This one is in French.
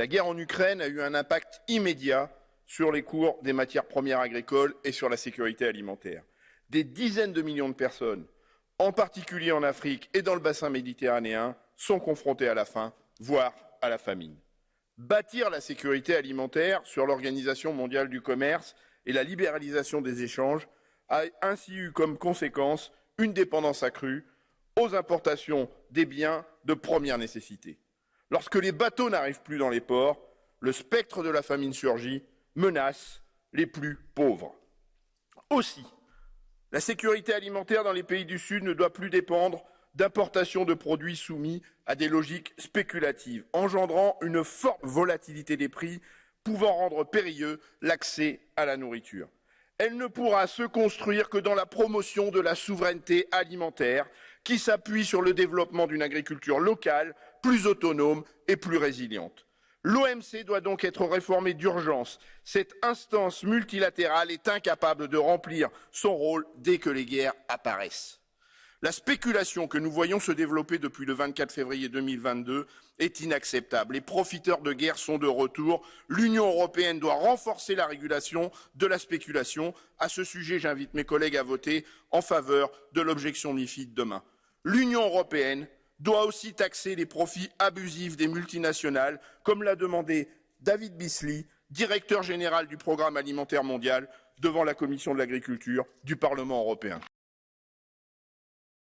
La guerre en Ukraine a eu un impact immédiat sur les cours des matières premières agricoles et sur la sécurité alimentaire. Des dizaines de millions de personnes, en particulier en Afrique et dans le bassin méditerranéen, sont confrontées à la faim, voire à la famine. Bâtir la sécurité alimentaire sur l'Organisation mondiale du commerce et la libéralisation des échanges a ainsi eu comme conséquence une dépendance accrue aux importations des biens de première nécessité. Lorsque les bateaux n'arrivent plus dans les ports, le spectre de la famine surgit, menace les plus pauvres. Aussi, la sécurité alimentaire dans les pays du Sud ne doit plus dépendre d'importations de produits soumis à des logiques spéculatives, engendrant une forte volatilité des prix, pouvant rendre périlleux l'accès à la nourriture. Elle ne pourra se construire que dans la promotion de la souveraineté alimentaire, qui s'appuie sur le développement d'une agriculture locale, plus autonome et plus résiliente. L'OMC doit donc être réformée d'urgence. Cette instance multilatérale est incapable de remplir son rôle dès que les guerres apparaissent. La spéculation que nous voyons se développer depuis le 24 février 2022 est inacceptable. Les profiteurs de guerre sont de retour. L'Union européenne doit renforcer la régulation de la spéculation. À ce sujet, j'invite mes collègues à voter en faveur de l'objection MIFID demain. L'Union européenne doit aussi taxer les profits abusifs des multinationales, comme l'a demandé David Bisley, directeur général du Programme alimentaire mondial, devant la Commission de l'agriculture du Parlement européen.